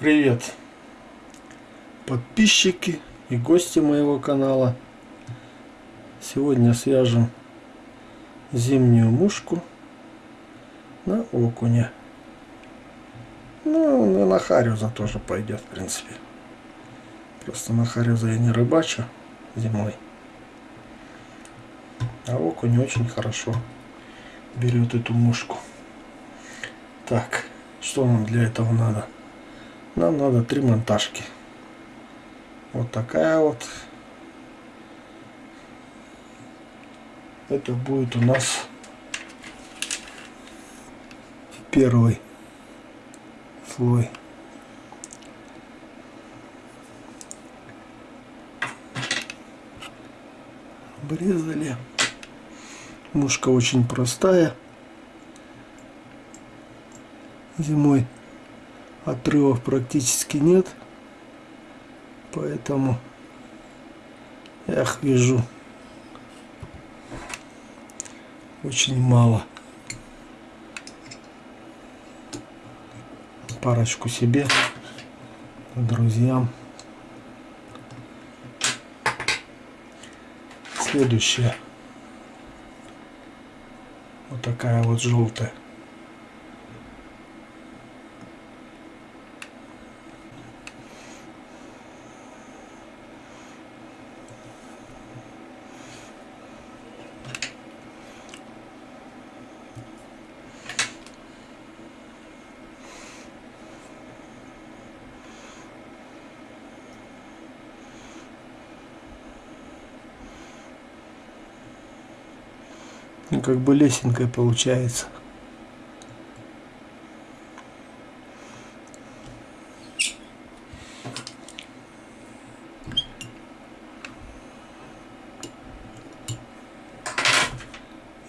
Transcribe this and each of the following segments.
Привет, подписчики и гости моего канала. Сегодня свяжем зимнюю мушку на окуня. Ну, на харюза тоже пойдет, в принципе. Просто на харюза я не рыбачу зимой. А окунь очень хорошо берет эту мушку. Так, что нам для этого надо? Нам надо три монтажки. Вот такая вот. Это будет у нас первый слой. Обрезали. Мушка очень простая. Зимой отрывов практически нет поэтому я их вижу очень мало. Парочку себе друзьям. Следующая. Вот такая вот желтая Ну, как бы лесенкой получается.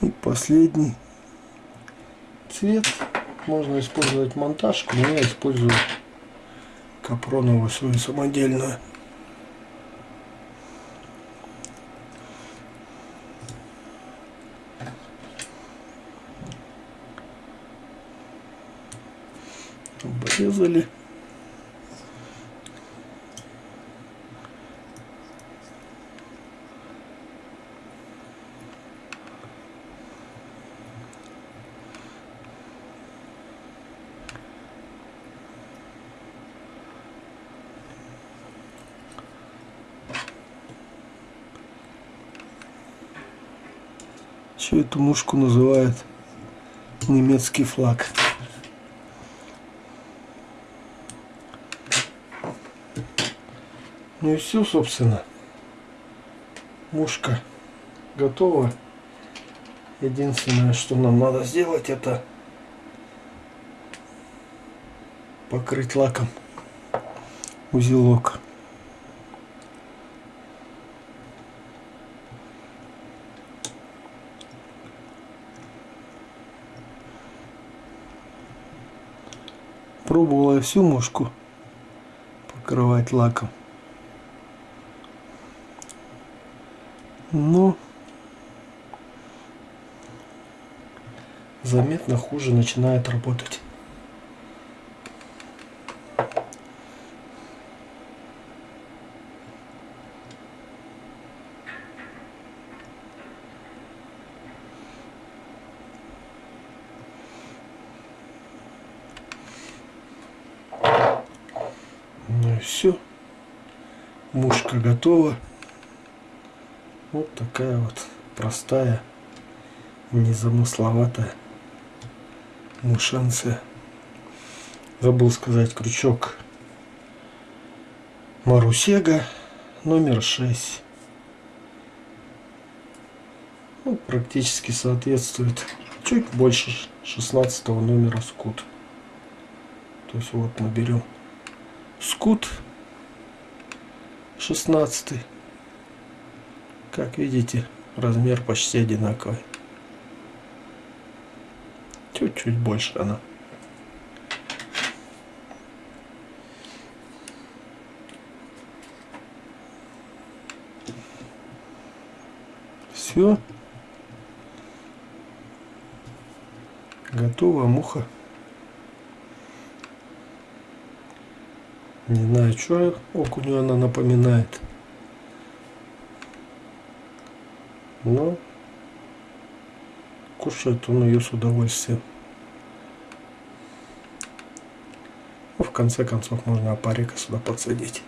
И последний цвет. Можно использовать монтажку, но я использую капроновую свою самодельную. Обрезали. Еще эту мушку называют немецкий флаг. Ну и все, собственно. Мушка готова. Единственное, что нам надо сделать, это покрыть лаком узелок. Пробовала всю мушку покрывать лаком. Но заметно хуже начинает работать. Ну и все. Мушка готова. Вот такая вот простая, незамысловатая мушанция. Забыл сказать крючок Марусега номер 6. Ну, практически соответствует чуть больше 16 номера скут. То есть вот мы берем скут 16 как видите, размер почти одинаковый. Чуть-чуть больше она. Все. Готова муха. Не знаю, что окуню она напоминает. Но кушает он ее с удовольствием. Ну, в конце концов можно опарика сюда подсадить.